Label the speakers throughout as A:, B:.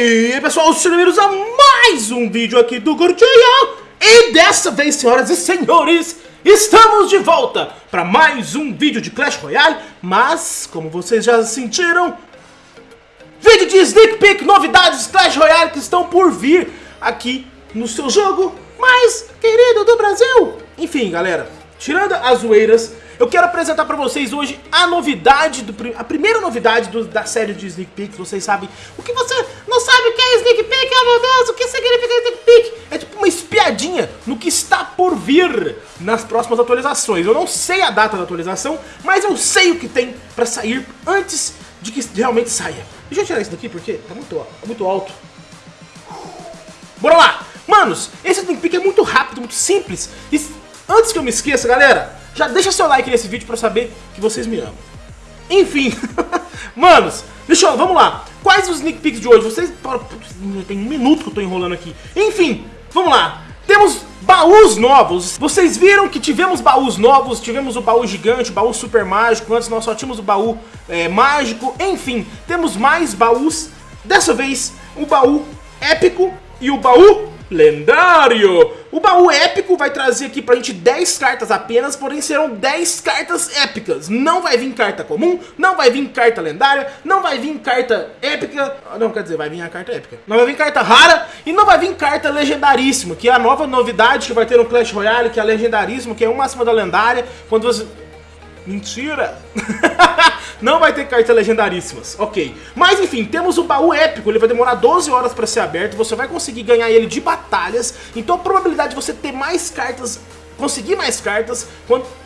A: aí pessoal, sejam bem-vindos a mais um vídeo aqui do Gordinho. E dessa vez, senhoras e senhores, estamos de volta para mais um vídeo de Clash Royale. Mas, como vocês já sentiram, vídeo de sneak peek, novidades Clash Royale que estão por vir aqui no seu jogo. Mais querido do Brasil Enfim, galera, tirando as zoeiras eu quero apresentar pra vocês hoje a novidade, do, a primeira novidade do, da série de Sneak Peeks. Vocês sabem o que você não sabe o que é Sneak Peek? Oh meu Deus, o que significa Sneak Peek? É tipo uma espiadinha no que está por vir nas próximas atualizações. Eu não sei a data da atualização, mas eu sei o que tem pra sair antes de que realmente saia. Deixa eu tirar isso daqui porque tá muito, muito alto. Bora lá! Manos, esse Sneak Peek é muito rápido, muito simples. E antes que eu me esqueça, galera, já deixa seu like nesse vídeo pra saber que vocês me amam. Enfim, manos, deixa eu, vamos lá. Quais os sneak peeks de hoje? Vocês, tem um minuto que eu tô enrolando aqui. Enfim, vamos lá. Temos baús novos. Vocês viram que tivemos baús novos, tivemos o baú gigante, o baú super mágico. Antes nós só tínhamos o baú é, mágico. Enfim, temos mais baús. Dessa vez, o baú épico e o baú lendário. O baú épico vai trazer aqui pra gente 10 cartas apenas, porém serão 10 cartas épicas. Não vai vir carta comum, não vai vir carta lendária, não vai vir carta épica. Não, quer dizer, vai vir a carta épica. Não vai vir carta rara e não vai vir carta legendaríssima, que é a nova novidade que vai ter no Clash Royale, que é a legendaríssima, que é uma acima da lendária. Quando você... Mentira! não vai ter cartas legendaríssimas, ok. Mas enfim, temos o baú épico, ele vai demorar 12 horas para ser aberto, você vai conseguir ganhar ele de batalhas, então a probabilidade de você ter mais cartas conseguir mais cartas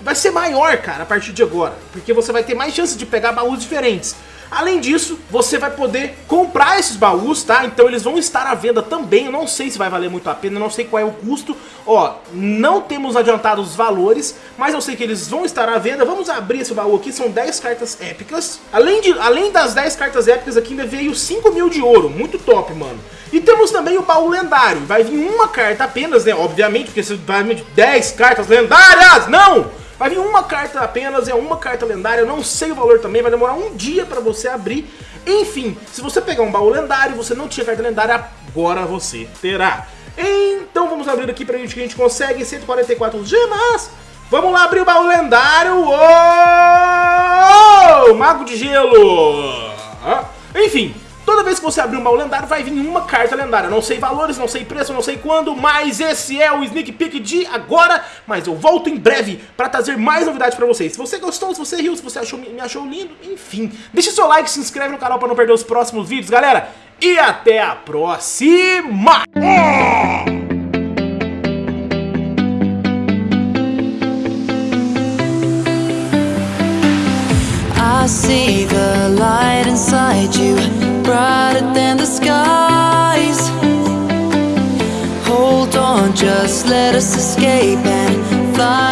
A: vai ser maior, cara, a partir de agora. Porque você vai ter mais chance de pegar baús diferentes. Além disso, você vai poder comprar esses baús, tá? Então eles vão estar à venda também, eu não sei se vai valer muito a pena, eu não sei qual é o custo. Ó, não temos adiantado os valores, mas eu sei que eles vão estar à venda. Vamos abrir esse baú aqui, são 10 cartas épicas. Além, de, além das 10 cartas épicas aqui, ainda veio 5 mil de ouro, muito top, mano. E temos também o baú lendário, vai vir uma carta apenas, né? Obviamente, porque você vai vir 10 cartas lendárias, não! Vai vir uma carta apenas, é uma carta lendária, eu não sei o valor também, vai demorar um dia pra você abrir. Enfim, se você pegar um baú lendário e você não tinha carta lendária, agora você terá. Então vamos abrir aqui pra gente que a gente consegue 144 gemas. Vamos lá abrir o baú lendário. Oh! Mago de gelo. Enfim, Toda vez que você abrir um baú lendário, vai vir uma carta lendária. Não sei valores, não sei preço, não sei quando, mas esse é o sneak peek de agora. Mas eu volto em breve para trazer mais novidades para vocês. Se você gostou, se você riu, se você achou, me achou lindo, enfim. Deixe seu like, se inscreve no canal para não perder os próximos vídeos, galera. E até a próxima! I see the light inside you brighter than the skies. Hold on, just let us escape and fly